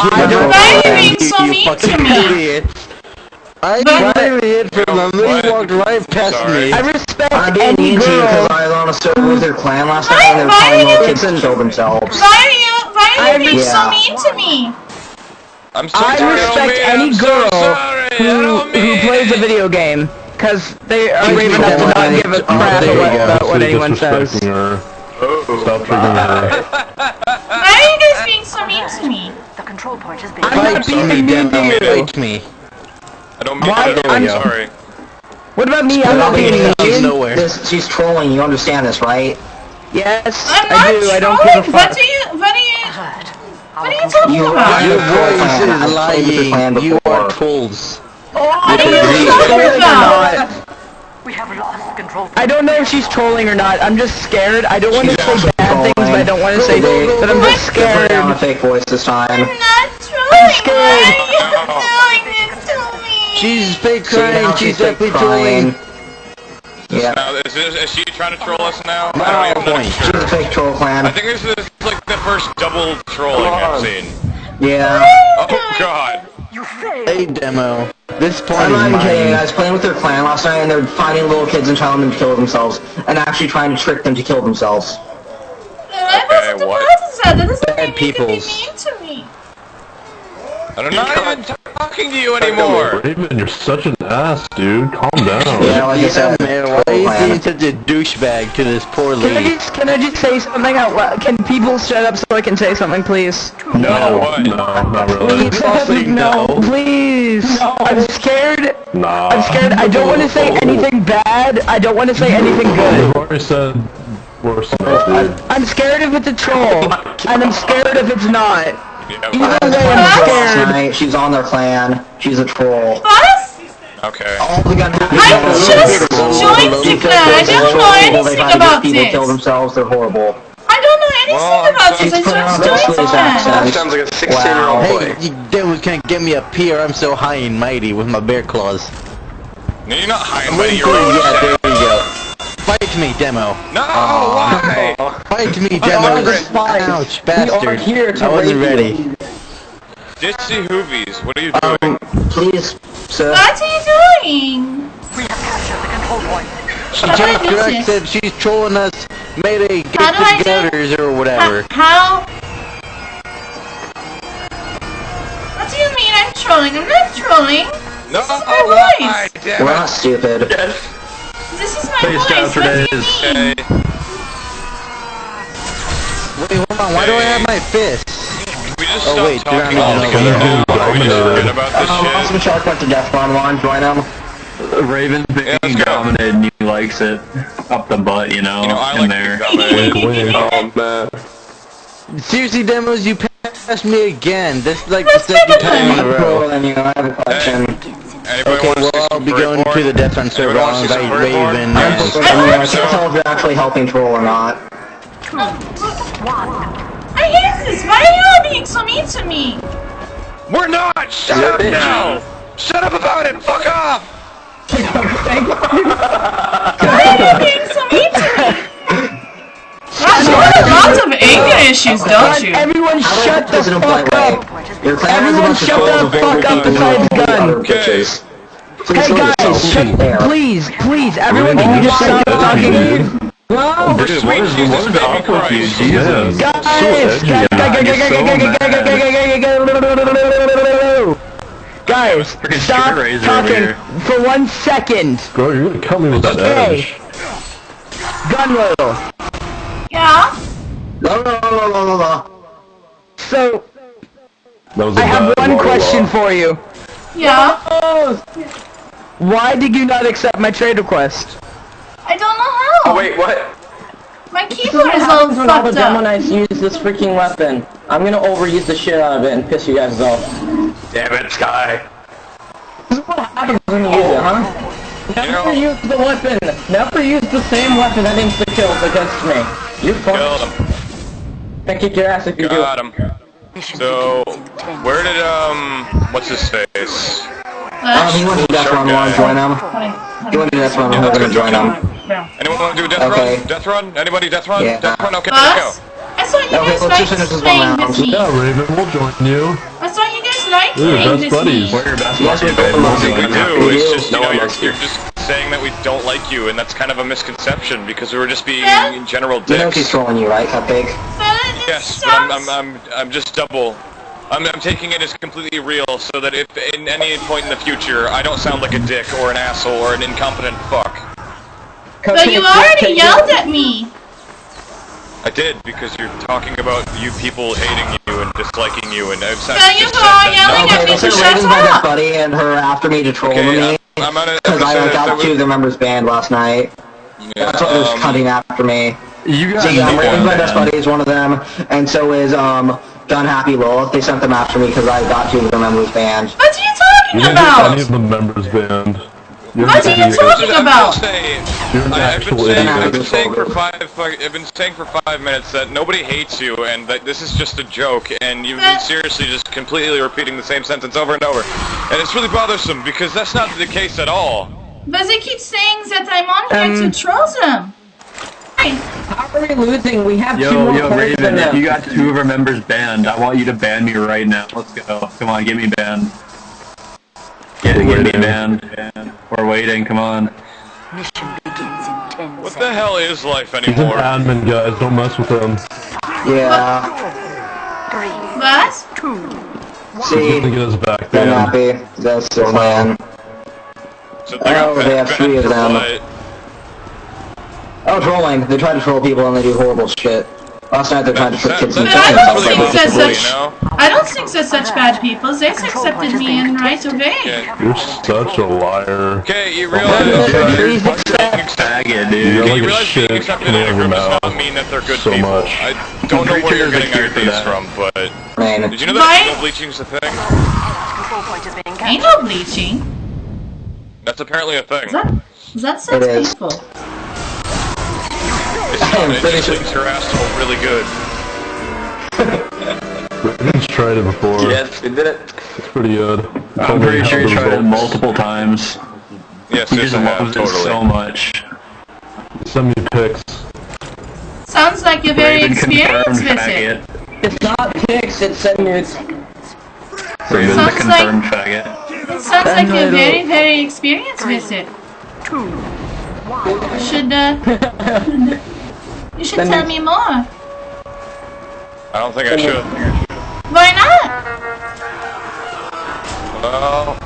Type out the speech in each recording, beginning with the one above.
I don't Why are you know. being so you mean to fucking me? idiot. I But- got an idiot for the What? he walked right past Sorry. me. I respect I'm being any mean to you because girl. I was on a server with their clan last night Why- and they were why telling are little you- kids to kill themselves. Why are you, why are you I being so yeah. mean to me? I'm so I sorry, respect Omi, any I'm so girl sorry, I who, don't mean who plays a it. video game. Cause they are Excuse brave me, enough to Demo, not I- give a oh, crap there you about, go. about what Seriously anyone says. disrespecting her. Oh. Stop triggering her. Why are you guys being so mean to me? The control point has been I'm not Fight being me, mean you. Fight me. I don't mean Why- it. I'm go. sorry. What about me? I'm not being Out of mean. nowhere. This, she's trolling, you understand this, right? Yes, I'm I not do. I don't trolling. give a What fuck. are oh, you, what are you, what are you control talking You about? are- Your voice is your clan lying. You are trolls. What are you talking about? We have lost control. I don't know if she's trolling or not. I'm just scared. I don't want to say actually bad things, but I don't want to say trolling. that I'm just Put scared. on a fake voice this time. I'm not trolling. scared. Why are you doing this to me? She's fake crying. She's fake definitely trolling. Yeah, Now, is, this, is she trying to troll us now? No, I don't even know. point. she's a fake troll clan. I think this is like the first double trolling I've seen. Yeah. Oh god. You failed. Hey, demo. This point I'm is not even kidding. I was playing with their clan last night and they're finding little kids and telling them to kill themselves and actually trying to trick them to kill themselves. I wasn't what? about to say that. That doesn't Bad mean you can be mean to me. I'm not even talking to you anymore. Raven, you're such an ass, dude. Calm down. Yeah, like I Yeah, said, man. Why are you being such a douchebag to this poor lady? Can I just can I just say something out loud? Can people shut up so I can say something, please? No, what? No, not really. Please, I'll say no, no. please. I'm scared. Nah. I'm scared. I don't want to say anything bad. I don't want to say anything good. We've already said worse stuff, dude. I'm scared if it's a troll, and I'm scared if it's not. Yeah, Either way, I'm scared. night, she's on their clan. She's a troll. What? okay. All the gun I just joined the clan. I don't know anything about people this. kill themselves. They're horrible. I don't know anything Well, about this. I just joined the Swiss clan. accent. Sounds like a 16 year Wow. old Hey, boy. you devils can't get me up here. I'm so high and mighty with my bear claws. No, you're not high and I'm mighty. waiting You're for you. Yeah, Fight me, demo. No, why? Fight me, demo. Ouch, bastard. I wasn't ready. Ditsy Hoovies, what are you Um, doing? please, sir. What are you doing? We have captured the control point. She How I just do corrected. this? She's trolling us. Mayday, How get do I do- togethers or whatever. How? What do you mean I'm trolling? I'm not trolling. No, This is my why? voice. We're not stupid. This is my Face voice. for What do you days. mean? Okay. Wait, hold on. Why do I have my fist? We just Oh, stop wait, talking you're not even altogether. gonna Are we just dominate. forget about this Um, shit? Awesome Shark went to Death Run one. Join him. Raven's being Yeah, dominated and he likes it up the butt, you know, You know, I in like there. to be Wink, wink. Oh man. Seriously, demos, you passed me again. This like the Let's second get time in a I'm row. cooler than you. I have a question. Anybody Okay, want to well, see I'll some be going Breakborn? to the Death Run server. Anybody I'll wanna invite Breakborn? Raven I'm and... cooler than. I can't tell if you're actually helping troll or not. I hate this. Why are you all being so mean to me? We're not! Shut up now! Shut up about it! Fuck off! Why are you being so mean to me? Gosh, you have lots of anger issues, don't you? Everyone shut the President fuck Blightway. up. Your clan has a Everyone bunch of shut trolls the with fuck up overbeating besides and Gun. other bitches. Please Hey go guys, yourself. shut, There. please, please, everyone, Raven, can you you're just so stop edgy, talking? dude. No, Dude, sweet what is, Jesus what is baby up with you? Christ. Jesus. Yeah. guys, So edgy, guys, man. guys, You're so guys, Freaking stop sugar razor over talking here. for one second. Bro, you're gonna cut me with that Okay. edge. Gun little. Yeah? No, no, no, no, no, no. So, That was a I have bad one water question walk. for you. Yeah? Why did you not accept my trade request? I don't know how. Oh wait, what? My keyboard is all happens when all the fucked demo up. knights use this freaking weapon. I'm gonna overuse the shit out of it and piss you guys off. Damn it, Sky. This is what happens when you use it, huh? Never know- use the weapon. Never use the same weapon that the kills against me. You're Killed fucked. him. Can kick your ass if you do. Got him. So, where did, um, what's his face? Um, he went to Death Run one. Join him. He went to Death Run one. We're gonna join him. Anyone want to do a death Okay. run? Death run? Anybody death run? Yeah. Death run? Okay, let's What? I thought you guys let's liked this one playing with me. Yeah, Raven, we'll join you. I thought like We're doing best this buddies. We're your best Yes, we babe. both We Yeah, do. It's just you No know one you're, likes you. you're just saying that we don't like you, and that's kind of a misconception because we were just being Yeah. in general You know she's dicks. trolling you, right, Cupcake? But it Yes, but I'm. I'm, I'm, I'm just double. I'm, I'm taking it as completely real, so that if in any point in the future I don't sound like a dick or an asshole or an incompetent fuck. But you already yelled at me. I did because you're talking about you people hating you and disliking you, and I've said, But you just were said all that yelling no- at me Okay, to so shut Raven's my best up. buddy and her after me to troll Okay, me. I'm, I'm on a Because I episode got that two of the members banned last night. yeah, That's why they're um, cutting after me. You guys, So yeah, no my one, best buddy is one of them, and so is um Gun Happy Lilith. They sent them after me because I got two of the members banned. What are you talking You talking didn't get any of the members banned. You're What are you talking about? gonna say, You're an I, I've been saying, I've been saying for five, fuck- I've been saying for five minutes that nobody hates you, and that this is just a joke, and you've been seriously just completely repeating the same sentence over and over, and it's really bothersome because that's not the case at all. But they keep saying that I'm on here Um, to troll them. Hey, How are we losing? We have two Yo, more yo, players than Raven, if you got two of our members banned, I want you to ban me right now. Let's go. Come on, get me banned. Get, We're get me waiting. We're waiting, come on. Mission begins in 10 What the hell is life anymore? He's an anymore? admin, guys. Don't mess with him. Yeah. Three, what? two, He's oh, gonna See, get us back Gun banned. Happy. That's the plan. So they got Oh, they have three of them. what? Oh, trolling. They try to troll people and they do horrible shit. Last night they tried to trick kids that- into But I killing don't themselves think by that's basically- such- you know? I don't think they're such bad people. They accepted me and right away. Okay. You're such a liar. Okay, you Please realize... accept. Faggot, You're dude. Okay, like you a realize being accepted coming in a out group does not mean that they're good so people. much. I don't know where you're getting cure ideas from, but... Man. Did you know that Why? anal bleaching is a thing? control point is being Ain't captured. no bleaching. That's apparently a thing. That, that sounds It is. painful. It's not, it pretty just sure- leaves your asshole really good. Raven's tried it before. Yes, we did it. It's pretty good. I'm Told pretty sure the he tried it multiple times. Yes, He yes, just I have, loves it totally. so much. Send me pics. Sounds like you're very Raven experienced confirmed with it. It's not pics, it's send nudes. Raven's a Sounds like- confirmed faggot. It sounds like you're very, very experienced with it. You should, uh... you should Then tell me more. I don't think I should. Well...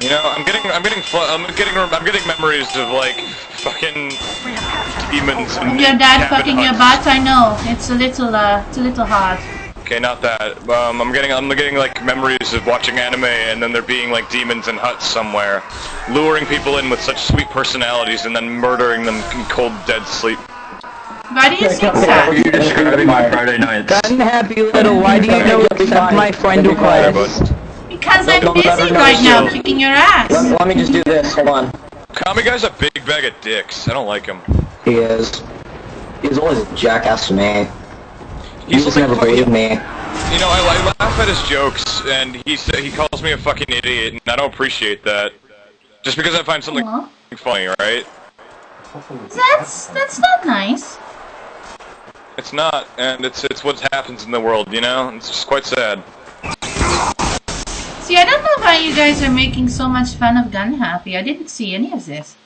You know, I'm getting, I'm getting, I'm getting, I'm getting memories of like fucking demons and Your dad fucking your butt, I know. It's a little, uh, it's a little hard. Okay, not that. Um, I'm getting, I'm getting like memories of watching anime and then there being like demons in huts somewhere, luring people in with such sweet personalities and then murdering them in cold dead sleep. Why do you think Are that? you describing my Friday nights? Unhappy little, why do you know accept my friend request? Because I'm busy right now kicking your ass. Let, let me just do this, hold on. Kami guy's a big bag of dicks. I don't like him. He is. He's always a jackass to me. He He's just like never fucking- believed me. You know, I, I laugh at his jokes, and he sa- he calls me a fucking idiot, and I don't appreciate that. Just because I find something Aw. funny, right? That's, that's not nice. It's not, and it's it's what happens in the world, you know. It's just quite sad. See, I don't know why you guys are making so much fun of Gun Happy. I didn't see any of this.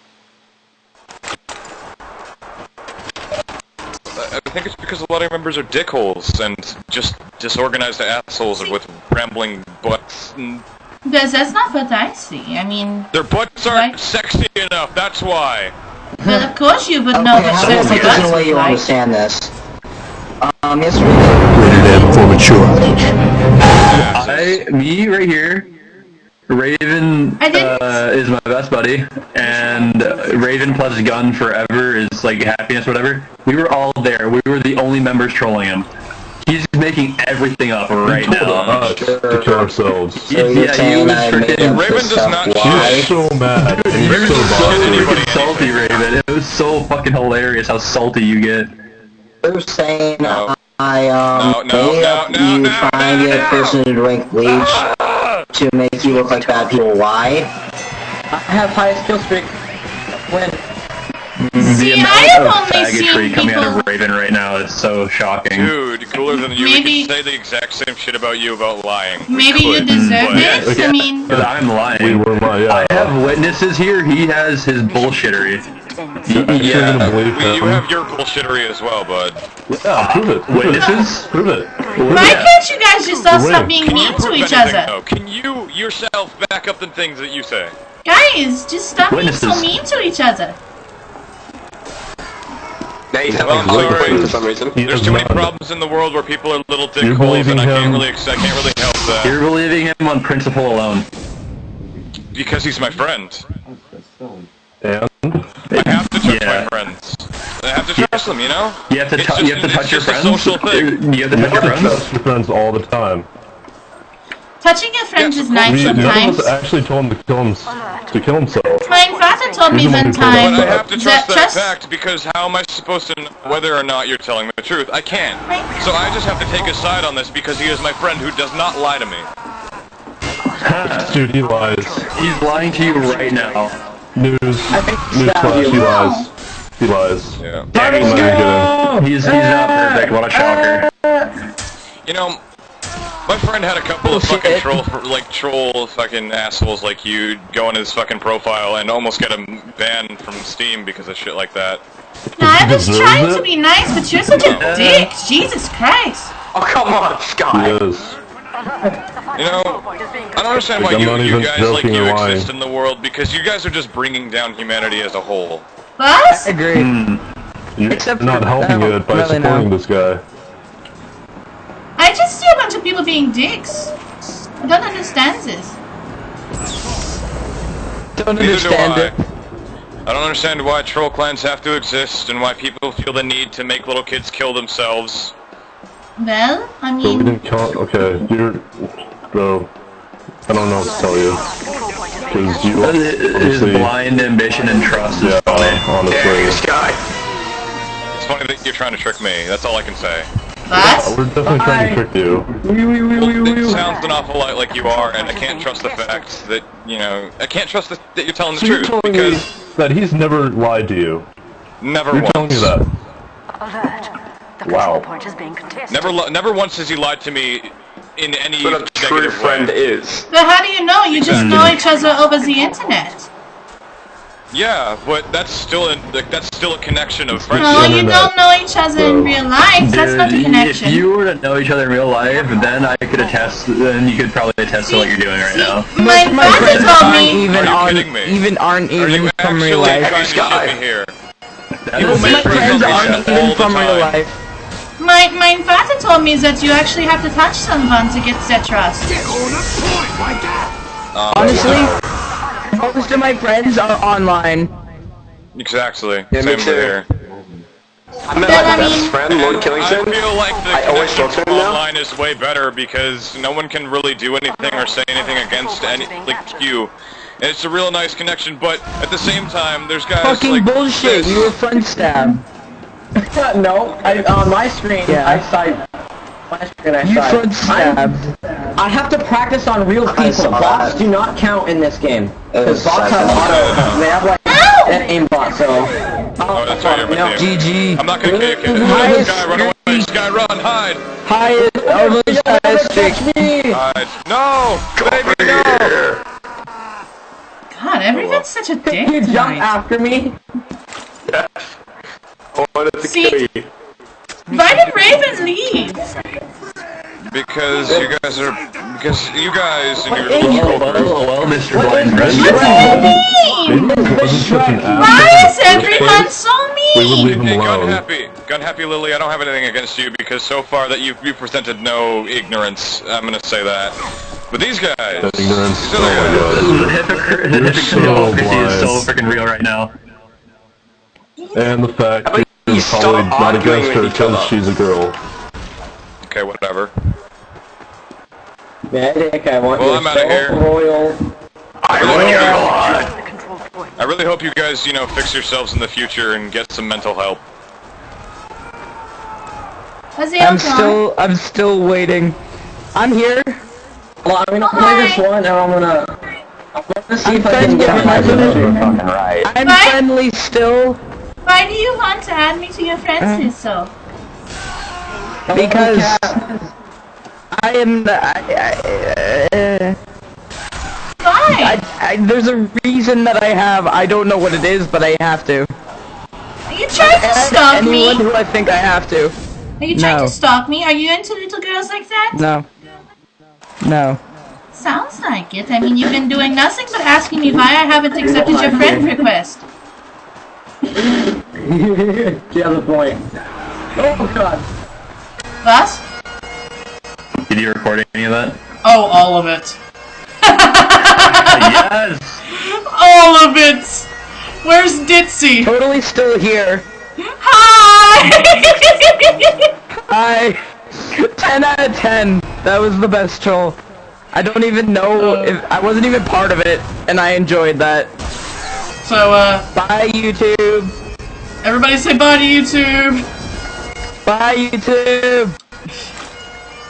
I I think it's because a lot of members are dickholes and just disorganized assholes with rambling butts. And Because that's not what I see. I mean, their butts aren't Right. sexy enough. That's why. well, of course you would know Okay, what how sexy there's butts no way you like. understand this. Um, yesterday, I, me right here, Raven uh, is my best buddy, and uh, Raven plus Gun forever is like happiness, whatever. We were all there. We were the only members trolling him. He's making everything up right told now. us to kill ourselves. so you're yeah, he was freaking- Raven this does not He so mad. He was so so bothered. anybody freaking salty, Raven. It was so fucking hilarious how salty you get. They're saying No. I um No, no, made no, up no, you no, trying no, get a no. person to drink bleach to make you look like bad people. Why? I have highest kill streak. Win. See, the I amount have of only seen faggotry coming out of people- Raven right now is so shocking. Dude, cooler than you. Maybe- We can say the exact same shit about you about lying. We Maybe you could, deserve but- it. I mean, Because I'm We lying. were my, yeah. I have witnesses here. He has his bullshittery. I'm you're Yeah, we- you have your bullshittery as well, bud. Yeah, prove it. prove it. Witnesses? Prove it. why can't you guys just all stop being Can mean to each anything, other? though? Can you yourself back up the things that you say? Guys, just stop being so mean to each other. Now he's Well, I'm sorry. for some reason. He There's too many problems in the world where people are little You're dickholes, believing and I can't him. really, I can't really help that You're believing him on principle alone. because he's my friend. And I have to trust Yeah. my friends. I have to trust them, you know. You have to, It's just- you have to touch your just a friends. social thing. You have to touch your friends. trust your friends all the time. Touching your friends Yes, is nice We, none of sometimes. us actually told him to kill, him, to kill himself. My father told me one one who told time us But I have to trust that trust. fact because how am I supposed to know whether or not you're telling the truth? I can't. So I just have to take a side on this because he is my friend who does not lie to me. Dude, he lies. He's lying to you right now. News. Newsflash, he lies. He lies. Yeah. Yeah, he's, I'm not kidding. he's, he's not perfect. What a shocker. You know, my friend had a couple of fucking troll, like troll fucking assholes like you go on his fucking profile and almost get him banned from Steam because of shit like that. No, I was trying it? to be nice, but you're such a dick. Jesus Christ. Oh, come on, He Sky. is. You know, I don't understand why Like, I'm you, you guys like you or lying. exist in the world because you guys are just bringing down humanity as a whole. What? Agree. Hmm. You're Except for not helping it by really supporting now. this guy. I just see a bunch of people being dicks. I don't understand this. Don't Neither do understand I. it. I don't understand why troll clans have to exist and why people feel the need to make little kids kill themselves. Well, I So we mean, didn't count. Okay, you're. Bro. I don't know what to tell you. Because you His blind ambition and trust is Yeah, funny. Dang, honestly. Sky. It's funny that you're trying to trick me. That's all I can say. What? We're definitely trying to trick you. It sounds an awful lot like you are, and I can't trust the fact that you know. I can't trust the, that you're telling the So you're truth telling me because that he's never lied to you. never You're once. telling me that. Alert. The Wow. point is being contested. Never, never once has he lied to me in any What a true friend way. is. But how do you know? You just mm. know each other over the internet. Yeah, but that's still a like, that's still a connection of No, friendship. you don't know each other in real life. That's not a Dude, connection. If you were to know each other in real life, then I could attest. Then you could probably attest to what you're doing right See, now. My My father friends told me. even Are you on, kidding me? even aren't Are even you from real life. trying to Sky. me here? That People make My friends friends aren't internet all even from real life. My my father told me that you actually have to touch someone to get their trust. Um, Honestly, most of my friends are online. Exactly. Yeah, Same too. here. I met my best mean- friend, Lord I Killington. feel like the I always connection talk to from him now. online is way better because no one can really do anything or say anything against any like you. And it's a real nice connection, but at the same time, there's guys Fucking like bullshit. this. You were front stab. no, I, on my screen, Yeah. I side. My screen, I You side. front stabbed. I have to practice on real people. Bots do not count in this game. Because bots have auto, they have like an aimbot, so. Oh, that's right, you're you GG. I'm not gonna kill you, kid. Hi, Sky, run away. Sky, run, hide, Hi, oh, almost stick. hide. No, baby, no. God, everyone's such a dick You jump after me. I wanted to See- kill you. Why did Raven leave? Because you guys are, because you guys and your is little Oh, troll well, group. well, Mr. Blind Friend. What do you mean? Maybe he wasn't such an Why is everyone so We would mean? leave him Hey, gun happy, gun happy, Lily. I don't have anything against you because so far that you you presented no ignorance. I'm gonna say that. But these guys, Ignorance. these Oh other guys, my god. Hypocr- You're hypocrisy so is so freaking real right now. And the fact How about that you he's probably not arguing against her with each because she's a girl. okay, whatever. Medic, I want Well, your I'm outta soul here. royal. I really, hope, The control. I really hope you guys, you know, fix yourselves in the future and get some mental help. I'm still, I'm still waiting. I'm here. Well, I'm gonna play this one, and I'm gonna. I'm gonna see I'm if I can friends get with my my position. fucking right. I'm Bye. friendly still. Why do you want to add me to your friends list, so? Because I am. I, I, uh, Why? I, I, there's a reason that I have. I don't know what it is, but I have to. Are you trying to stalk me? Anyone who I think I have to. Are you trying No. to stalk me? Are you into little girls like that? No. No. Sounds like it. I mean, you've been doing nothing but asking me why I haven't accepted your friend request. She has a point. Oh god. Was? Did you record any of that? Oh, all of it. yes! All of it! Where's Ditzy? Totally still here. Hi! I 10 out of 10. That was the best troll. I don't even know oh. if I wasn't even part of it, and I enjoyed that. So, uh, Bye YouTube. everybody say bye to YouTube. Bye YouTube.